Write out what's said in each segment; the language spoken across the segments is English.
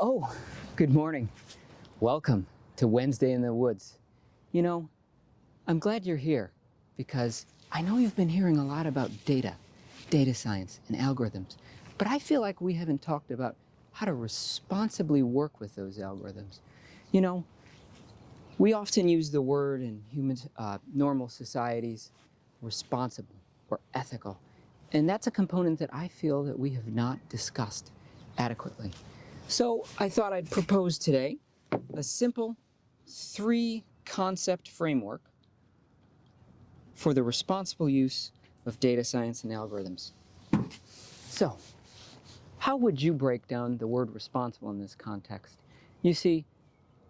Oh, good morning. Welcome to Wednesday in the Woods. You know, I'm glad you're here because I know you've been hearing a lot about data, data science, and algorithms, but I feel like we haven't talked about how to responsibly work with those algorithms. You know, we often use the word in human, uh, normal societies, responsible or ethical, and that's a component that I feel that we have not discussed adequately. So I thought I'd propose today a simple three concept framework for the responsible use of data science and algorithms. So, how would you break down the word responsible in this context? You see,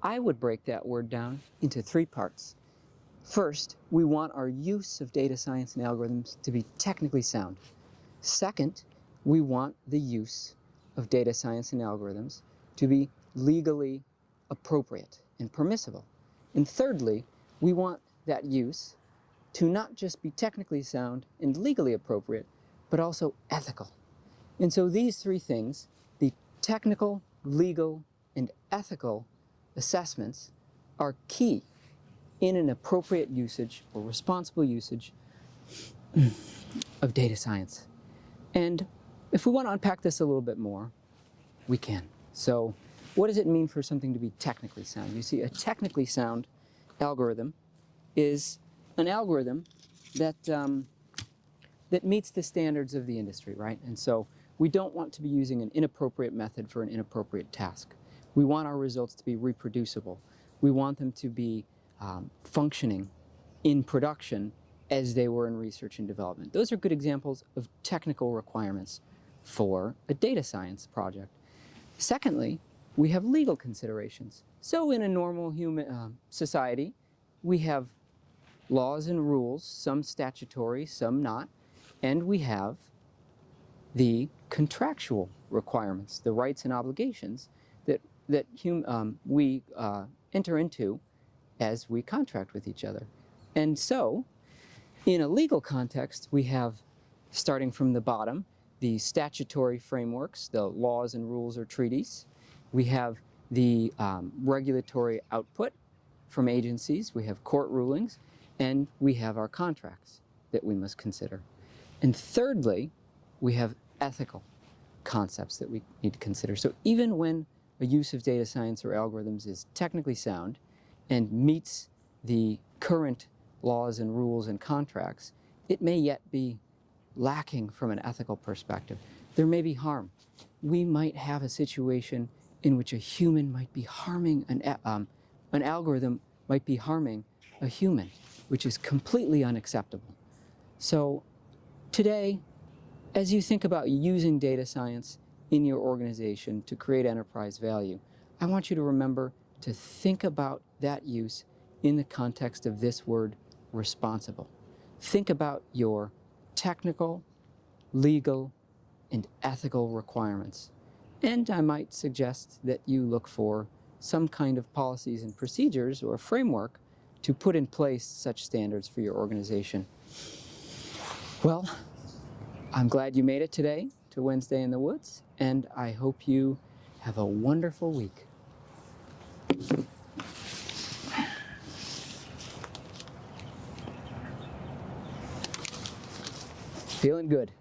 I would break that word down into three parts. First, we want our use of data science and algorithms to be technically sound. Second, we want the use of data science and algorithms to be legally appropriate and permissible. And thirdly, we want that use to not just be technically sound and legally appropriate, but also ethical. And so these three things, the technical, legal, and ethical assessments are key in an appropriate usage or responsible usage of data science. And if we want to unpack this a little bit more, we can. So what does it mean for something to be technically sound? You see, a technically sound algorithm is an algorithm that, um, that meets the standards of the industry, right? And so we don't want to be using an inappropriate method for an inappropriate task. We want our results to be reproducible. We want them to be um, functioning in production as they were in research and development. Those are good examples of technical requirements for a data science project. Secondly, we have legal considerations. So in a normal human uh, society, we have laws and rules, some statutory, some not, and we have the contractual requirements, the rights and obligations that, that um, we uh, enter into as we contract with each other. And so, in a legal context, we have, starting from the bottom, the statutory frameworks, the laws and rules or treaties. We have the um, regulatory output from agencies. We have court rulings. And we have our contracts that we must consider. And thirdly, we have ethical concepts that we need to consider. So even when a use of data science or algorithms is technically sound and meets the current laws and rules and contracts, it may yet be lacking from an ethical perspective. There may be harm. We might have a situation in which a human might be harming, an, um, an algorithm might be harming a human, which is completely unacceptable. So today, as you think about using data science in your organization to create enterprise value, I want you to remember to think about that use in the context of this word, responsible. Think about your technical, legal, and ethical requirements. And I might suggest that you look for some kind of policies and procedures or framework to put in place such standards for your organization. Well, I'm glad you made it today to Wednesday in the Woods, and I hope you have a wonderful week. Feeling good.